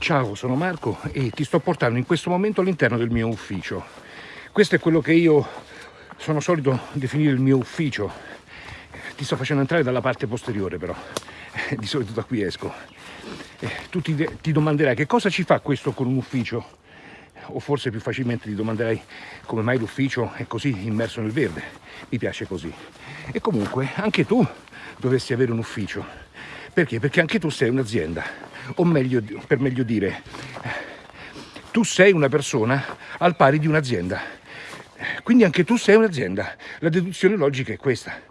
Ciao, sono Marco e ti sto portando in questo momento all'interno del mio ufficio. Questo è quello che io sono solito definire il mio ufficio. Ti sto facendo entrare dalla parte posteriore però, di solito da qui esco. Tu ti, ti domanderai che cosa ci fa questo con un ufficio? O forse più facilmente ti domanderai come mai l'ufficio è così immerso nel verde. Mi piace così. E comunque anche tu dovresti avere un ufficio. Perché? Perché anche tu sei un'azienda o meglio, per meglio dire, tu sei una persona al pari di un'azienda. Quindi anche tu sei un'azienda. La deduzione logica è questa.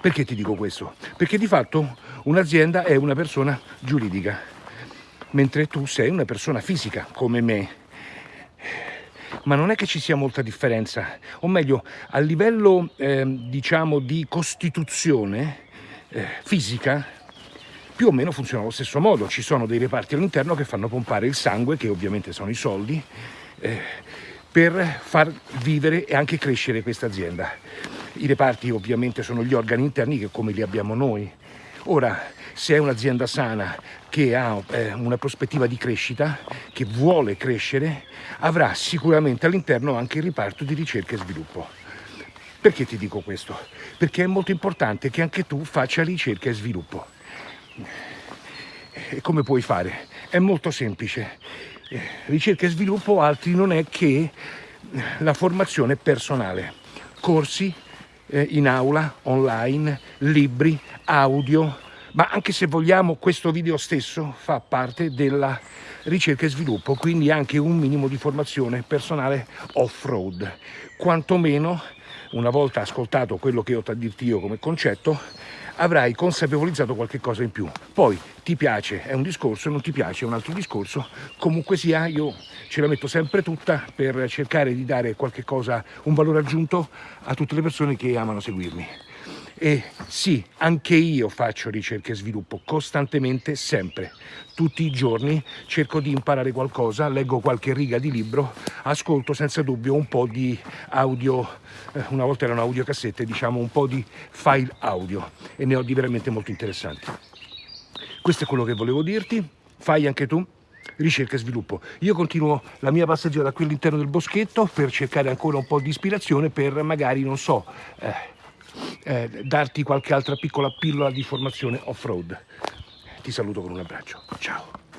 Perché ti dico questo? Perché di fatto un'azienda è una persona giuridica, mentre tu sei una persona fisica, come me. Ma non è che ci sia molta differenza, o meglio, a livello eh, diciamo di costituzione eh, fisica, più o meno funziona allo stesso modo, ci sono dei reparti all'interno che fanno pompare il sangue, che ovviamente sono i soldi, eh, per far vivere e anche crescere questa azienda. I reparti ovviamente sono gli organi interni che come li abbiamo noi. Ora, se è un'azienda sana che ha eh, una prospettiva di crescita, che vuole crescere, avrà sicuramente all'interno anche il riparto di ricerca e sviluppo. Perché ti dico questo? Perché è molto importante che anche tu faccia ricerca e sviluppo. E come puoi fare? È molto semplice. Eh, ricerca e sviluppo altri non è che la formazione personale, corsi eh, in aula, online, libri, audio, ma anche se vogliamo questo video stesso fa parte della ricerca e sviluppo, quindi anche un minimo di formazione personale off-road. Quantomeno, una volta ascoltato quello che ho da dirti io come concetto, avrai consapevolizzato qualche cosa in più. Poi ti piace è un discorso, non ti piace è un altro discorso, comunque sia io ce la metto sempre tutta per cercare di dare qualche cosa, un valore aggiunto a tutte le persone che amano seguirmi. E sì, anche io faccio ricerca e sviluppo costantemente, sempre. Tutti i giorni cerco di imparare qualcosa, leggo qualche riga di libro, ascolto senza dubbio un po' di audio, eh, una volta erano audiocassette, diciamo un po' di file audio e ne ho di veramente molto interessanti. Questo è quello che volevo dirti, fai anche tu ricerca e sviluppo. Io continuo la mia passeggiata qui all'interno del boschetto per cercare ancora un po' di ispirazione per magari, non so, eh, eh, darti qualche altra piccola pillola di formazione off-road. Ti saluto con un abbraccio. Ciao.